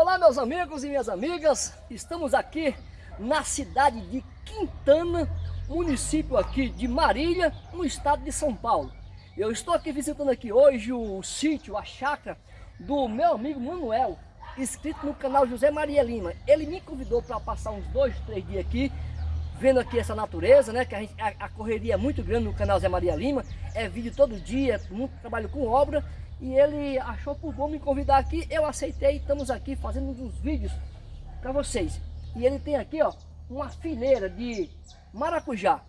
Olá meus amigos e minhas amigas, estamos aqui na cidade de Quintana, município aqui de Marília, no estado de São Paulo. Eu estou aqui visitando aqui hoje o sítio, a chácara do meu amigo Manuel, inscrito no canal José Maria Lima. Ele me convidou para passar uns dois, três dias aqui, vendo aqui essa natureza, né? Que a, gente, a, a, correria é muito grande no canal José Maria Lima, é vídeo todo dia, muito trabalho com obra. E ele achou por bom me convidar aqui, eu aceitei, estamos aqui fazendo uns vídeos para vocês. E ele tem aqui, ó, uma fileira de maracujá.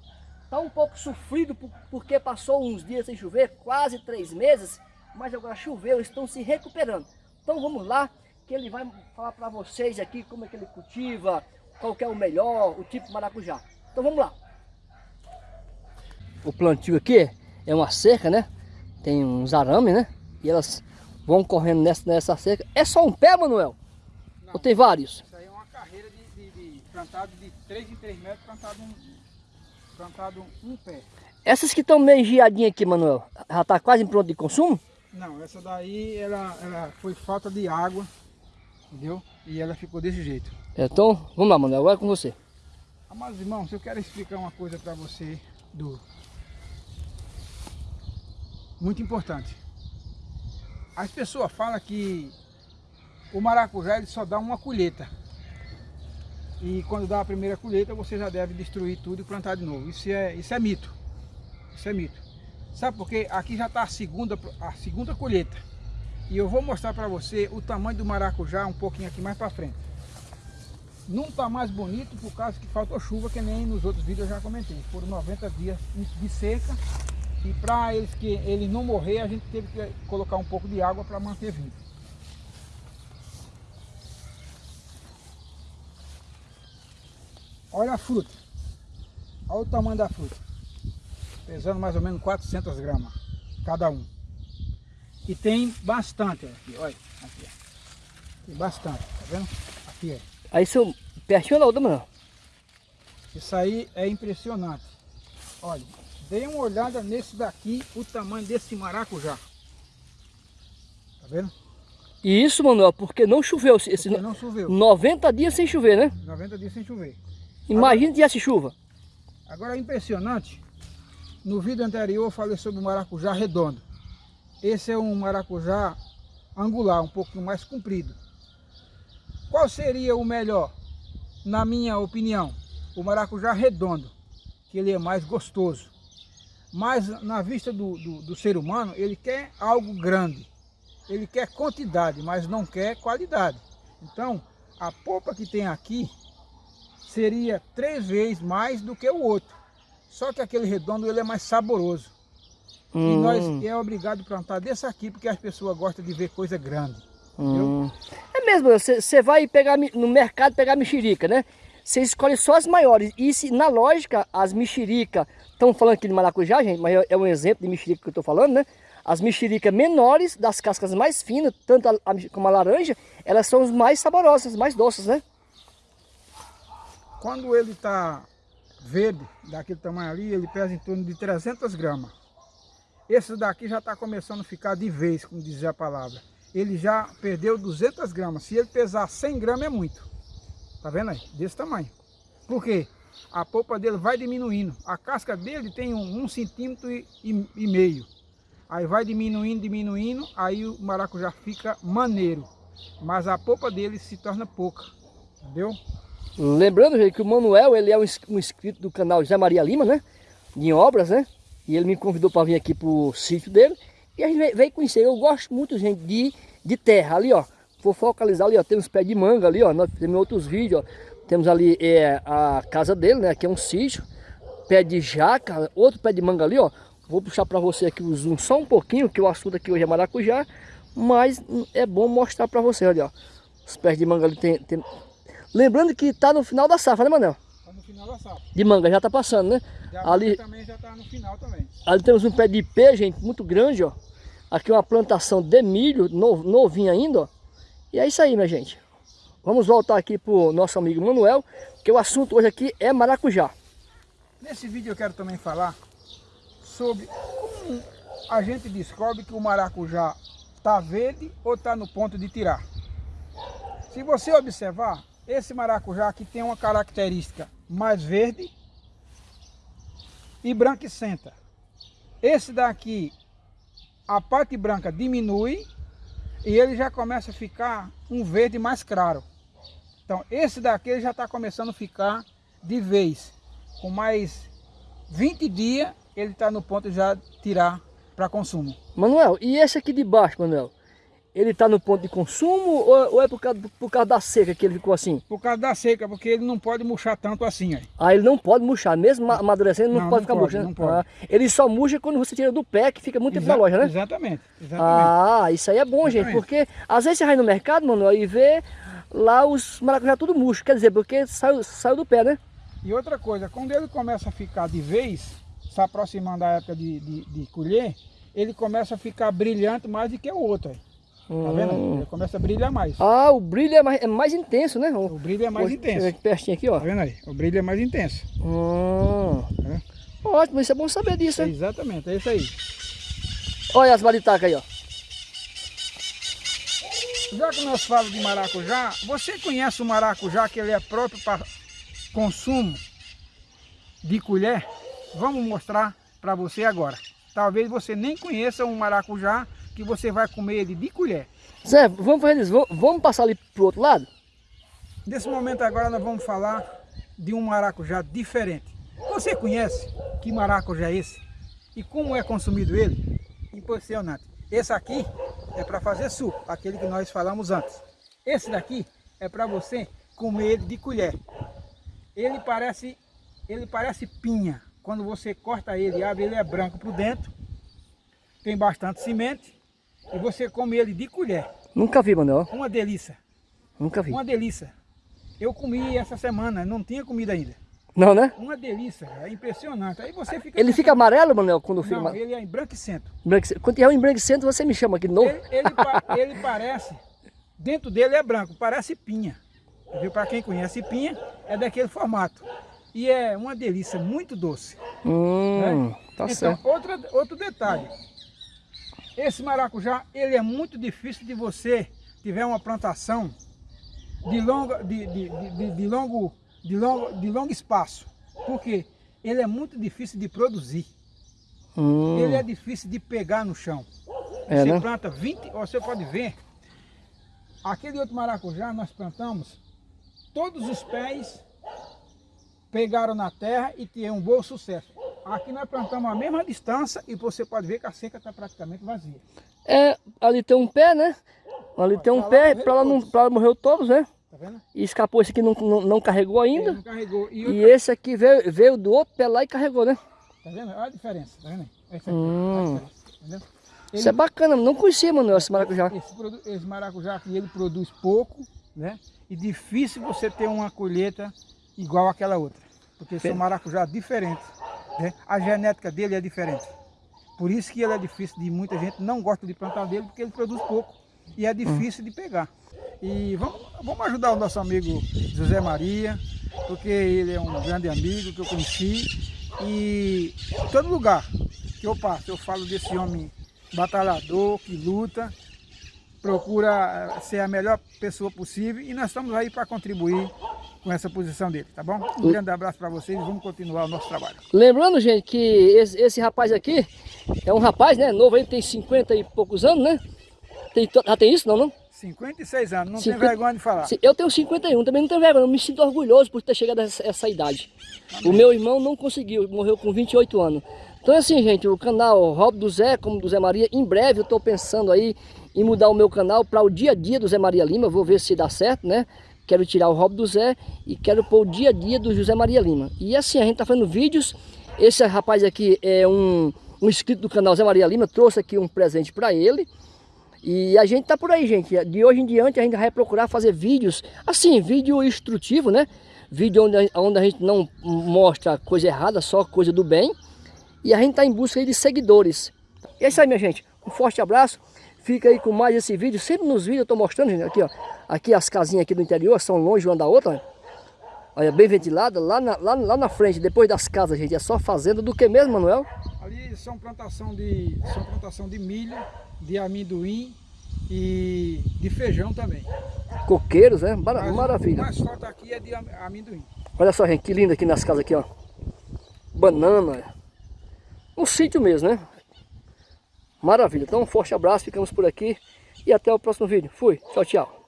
Está um pouco sofrido porque passou uns dias sem chover, quase três meses, mas agora choveu, estão se recuperando. Então vamos lá, que ele vai falar para vocês aqui como é que ele cultiva, qual é o melhor, o tipo de maracujá. Então vamos lá. O plantio aqui é uma cerca, né? Tem uns arames, né? E elas vão correndo nessa, nessa cerca. É só um pé, Manuel? Não, Ou tem vários? Isso aí é uma carreira de, de, de plantado de 3 em 3 metros, plantado um, plantado um pé. Essas que estão meio giadinhas aqui, Manuel, já está quase pronto de consumo? Não, essa daí ela, ela foi falta de água, entendeu? E ela ficou desse jeito. Então, vamos lá, Manuel, agora é com você. Amados irmãos, eu quero explicar uma coisa para você do muito importante. As pessoas falam que o maracujá ele só dá uma colheita. E quando dá a primeira colheita, você já deve destruir tudo e plantar de novo. Isso é, isso é mito. Isso é mito. Sabe por quê? Aqui já está a segunda, a segunda colheita. E eu vou mostrar para você o tamanho do maracujá um pouquinho aqui mais para frente. Não está mais bonito por causa que faltou chuva, que nem nos outros vídeos eu já comentei. Foram 90 dias de seca e para eles que ele não morrer, a gente teve que colocar um pouco de água para manter vivo. Olha a fruta. Olha o tamanho da fruta. Pesando mais ou menos 400 gramas cada um. E tem bastante aqui, olha. Aqui. Tem bastante, tá vendo? Aqui, é. Aí seu pertinho da outra, mano. Isso aí é impressionante. Olha, Dê uma olhada nesse daqui, o tamanho desse maracujá. Tá vendo? E isso, Manuel, porque não choveu. Esse porque não choveu. 90 dias sem chover, né? 90 dias sem chover. Imagina se chuva. Agora é impressionante. No vídeo anterior eu falei sobre o maracujá redondo. Esse é um maracujá angular, um pouquinho mais comprido. Qual seria o melhor? Na minha opinião, o maracujá redondo, que ele é mais gostoso. Mas na vista do, do, do, ser humano, ele quer algo grande. Ele quer quantidade, mas não quer qualidade. Então, a polpa que tem aqui seria três vezes mais do que o outro. Só que aquele redondo ele é mais saboroso. Hum. E nós é obrigado a plantar desse aqui, porque as pessoas gostam de ver coisa grande. Hum. É mesmo, você vai pegar no mercado pegar mexerica, né? Você escolhe só as maiores. E se na lógica, as mexerica, estão falando aqui de maracujá, gente, mas é um exemplo de mexerica que eu estou falando, né? As mexericas menores, das cascas mais finas, tanto a, a, como a laranja, elas são as mais saborosas, mais doces, né? Quando ele está verde, daquele tamanho ali, ele pesa em torno de 300 gramas. Esse daqui já está começando a ficar de vez, como dizia a palavra. Ele já perdeu 200 gramas. Se ele pesar 100 gramas é muito. Tá vendo aí? Desse tamanho. Por quê? A polpa dele vai diminuindo. A casca dele tem um, um centímetro e, e, e meio. Aí vai diminuindo, diminuindo, aí o maracujá fica maneiro. Mas a polpa dele se torna pouca. Entendeu? Lembrando, gente, que o Manuel, ele é um, um inscrito do canal José Maria Lima, né? De obras, né? E ele me convidou para vir aqui pro sítio dele. E a gente veio conhecer. Eu gosto muito, gente, de, de terra. Ali, ó. Vou focalizar ali, ó, tem uns pés de manga ali, ó, nós temos outros vídeos, ó. Temos ali é, a casa dele, né, aqui é um sítio, pé de jaca, outro pé de manga ali, ó. Vou puxar para você aqui o zoom só um pouquinho, que o assunto aqui hoje é maracujá, mas é bom mostrar para você, olha, ó. Os pés de manga ali tem, tem... Lembrando que tá no final da safra, né, Manel? Tá no final da safra. De manga, já tá passando, né? ali também já tá no final também. Ali temos um pé de ipê, gente, muito grande, ó. Aqui uma plantação de milho, novinho ainda, ó. E é isso aí, minha gente. Vamos voltar aqui para o nosso amigo Manuel, que o assunto hoje aqui é maracujá. Nesse vídeo eu quero também falar sobre como a gente descobre que o maracujá está verde ou está no ponto de tirar. Se você observar, esse maracujá aqui tem uma característica mais verde e branquicenta. Esse daqui, a parte branca diminui e ele já começa a ficar um verde mais claro. Então, esse daqui já está começando a ficar de vez. Com mais 20 dias, ele está no ponto de já tirar para consumo. Manuel, e esse aqui de baixo, Manuel? Ele está no ponto de consumo ou, ou é por causa, por causa, da seca que ele ficou assim? Por causa da seca, porque ele não pode murchar tanto assim. Aí. Ah, ele não pode murchar, mesmo amadurecendo, não, não pode não ficar pode, murchando? Não pode. Ah, ele só murcha quando você tira do pé, que fica muito Exa tempo na loja, né? Exatamente, exatamente. Ah, isso aí é bom, exatamente. gente, porque às vezes você vai no mercado, Manuel, e vê lá os maracujá tudo murcho, quer dizer, porque saiu, saiu do pé, né? E outra coisa, quando ele começa a ficar de vez, se aproximando da época de, de, de colher, ele começa a ficar brilhante mais do que o outro. Hum. Tá vendo? Ele começa a brilhar mais. Ah, o brilho é mais, é mais intenso, né? O, brilho é mais Pô, intenso. Aqui pertinho aqui, ó. Tá vendo aí? O brilho é mais intenso. Hum. Tá Ótimo, isso é bom saber disso, é, Exatamente, é isso aí. Olha as maritacas aí, ó. Já que nós falamos de maracujá, você conhece o maracujá que ele é próprio para consumo de colher? Vamos mostrar para você agora. Talvez você nem conheça um maracujá que você vai comer ele de colher. Zé, vamos fazer isso, vamos passar ali para o outro lado? Nesse momento agora nós vamos falar de um maracujá diferente. Você conhece que maracujá é esse? E como é consumido ele? Impressionante. Esse aqui é para fazer suco, aquele que nós falamos antes. Esse daqui é para você comer ele de colher. Ele parece, ele parece pinha. Quando você corta ele e abre, ele é branco por dentro. Tem bastante semente. E você come ele de colher. Nunca vi, Manuel. Uma delícia. Nunca vi. Uma delícia. Eu comi essa semana, não tinha comida ainda. Não, né? Uma delícia, é impressionante. Aí você fica... Ele fica amarelo, Manuel, quando fica... Não, ele é embranquecento. Quando tiver um embranquecento, você me chama aqui de novo. Ele, ele, ele parece, dentro dele é branco, parece pinha. Viu? Para quem conhece pinha, é daquele formato. E é uma delícia, muito doce. Hum, né? tá então, certo. Outra, outro detalhe. Esse maracujá, ele é muito difícil de você tiver uma plantação de, longa, de, de, de, de longo, de, longo, de longo espaço. Porque ele é muito difícil de produzir. Hum. Ele é difícil de pegar no chão. É, você né? planta 20, você pode ver, aquele outro maracujá nós plantamos, todos os pés pegaram na terra e tinham um bom sucesso. Aqui nós plantamos a mesma distância e você pode ver que a seca está praticamente vazia. É, ali tem um pé, né? Ali tem um pé, para ela, morreu todos, né? Vendo? E escapou esse aqui, não, não, não carregou ainda. não carregou. E, outra... e, esse aqui veio, veio do outro pé lá e carregou, né? Tá vendo? Olha a diferença, tá vendo? Esse aqui, hum. Ele... Isso é bacana, não conhecia, mano, esse maracujá. Esse, esse maracujá aqui, ele produz pouco, né? E difícil você ter uma colheita igual aquela outra. Porque são maracujá diferentes. Né? A genética dele é diferente. Por isso que ele é difícil de muita gente não gosta de plantar dele, porque ele produz pouco e é difícil hum. de pegar. E vamos, vamos ajudar o nosso amigo José Maria, porque ele é um grande amigo que eu conheci. E em todo lugar que eu passo, eu falo desse homem batalhador, que luta, procura ser a melhor pessoa possível e nós estamos aí para contribuir com essa posição dele, tá bom? Um grande abraço para vocês e vamos continuar o nosso trabalho. Lembrando, gente, que esse, esse, rapaz aqui é um rapaz, né, novo aí, tem 50 e poucos anos, né? Tem, já tem isso, não, não? 56 anos, não 50, tem vergonha de falar. Eu tenho 51, também não tenho vergonha, eu me sinto orgulhoso por ter chegado a essa, essa idade. Amém. O meu irmão não conseguiu, morreu com 28 anos. Então assim, gente, o canal Rob do Zé, como do Zé Maria, em breve eu estou pensando aí em mudar o meu canal para o dia a dia do Zé Maria Lima, vou ver se dá certo, né? quero tirar o Rob do Zé e quero pôr o dia a dia do José Maria Lima. E assim, a gente tá fazendo vídeos, esse rapaz aqui é um, um inscrito do canal Zé Maria Lima, trouxe aqui um presente para ele. E a gente tá por aí, gente. De hoje em diante a gente vai procurar fazer vídeos, assim, vídeo instrutivo, né? Vídeo onde, onde a gente não mostra coisa errada, só coisa do bem. E a gente tá em busca de seguidores. E é isso aí, minha gente. Um forte abraço. Fica aí com mais esse vídeo. Sempre nos vídeos eu tô mostrando, gente, aqui, ó. Aqui as casinhas aqui do interior são longe uma da outra. Olha, bem ventilada. Lá na, lá, lá na frente, depois das casas, gente, é só fazenda do que mesmo, Manuel? Ali são plantação de, são plantação de milho, de amendoim e de feijão também. Coqueiros, né? Mara- Mas Maravilha. O mais falta aqui é de am- amendoim. Olha só, gente, que lindo aqui nas casas aqui, ó. Banana. Um sítio mesmo, né? Maravilha. Então, um forte abraço, ficamos por aqui. E até o próximo vídeo. Fui. Tchau, tchau.